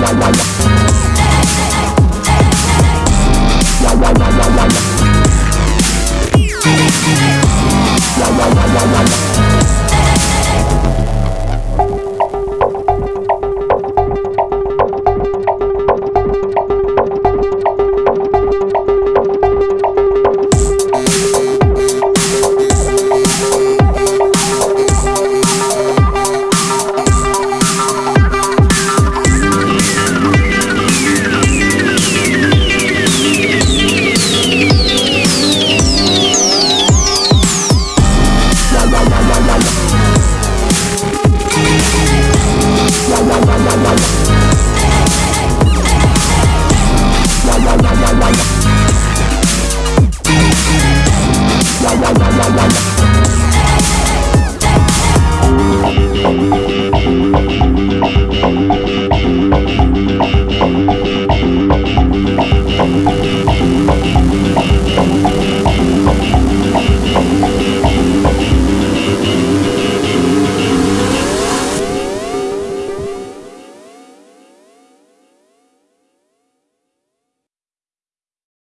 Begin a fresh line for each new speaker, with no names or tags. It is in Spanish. la la la la la